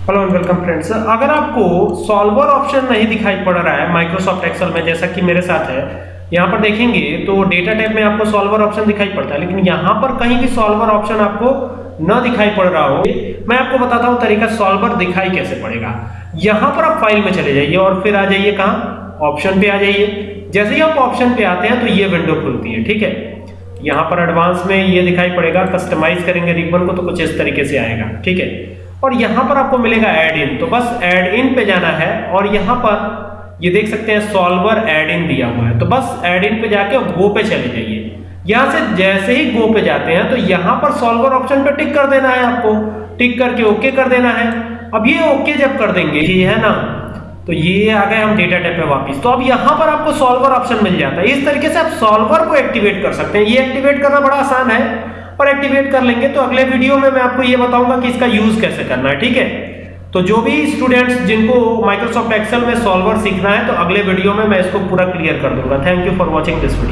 Hello and welcome friends अगर आपको solver option नहीं दिखाई पड़ रहा है माइक्रोसॉफ्ट एक्सेल में, जैसा कि मेरे साथ है, यहाँ पर देखेंगे तो डेटा टाइप में आपको सॉल्वर ऑप्शन दिखाई पड़ता है, लेकिन यहाँ पर कहीं भी सॉल्वर ऑप्शन आपको न दिखाई पड़ रहा हो, मैं आपको बताता हूँ तरीका सॉल्वर दिखाई कैसे पड़ेगा। यहाँ पर आप फ़ाइल में चले जाइए और फिर आ जाइए कहाँ? ऑप्शन पे आ जाइए। जैसे ही आप ऑप्शन पे आते हैं तो ये विंडो खुलती है, ठीक है? यहाँ पर एडवांस में ये दिखाई पड़ेगा कस्टमाइज करेंगे रिबन को तो कुछ इस तरीके से आएगा, ठीक है? और यहाँ पर आपको मिलेगा एड इन तो बस एड इन पे जाना है और यहाँ पर ये देख सकते हैं सॉल्वर एड इन दिया हुआ है। तो बस एड इन पे जाके गो पे चले जाइए। यहाँ से जैसे ही गो पे जाते हैं तो यहाँ पर सॉल्वर ऑप्शन पे टिक कर देना है आपको। टिक करके ओके कर देना है। अब ये ओके जब कर देंगे, ये है ना? तो ये आ गए हम डेटा टाइप पे वापस। तो अब यहाँ पर आपको सॉल्वर ऑप्शन मिल जाता है। इस तरीके से आप सॉल्वर को एक्टिवेट कर सकते हैं। ये एक्टिवेट करना बड़ा आसान है। और एक्टिवेट कर लेंगे तो अगले वीडियो में मैं आपको ये बताऊँगा कि इसका यूज़ कैसे करना है, ठीक है? तो जो भी स्टूडेंट्स जिनको माइक्रोसॉफ्ट एक्सेल में सॉल्वर सीखना है तो अगले वीडियो में मैं इसको पूरा क्लियर कर दूँगा। Thank you for watching this video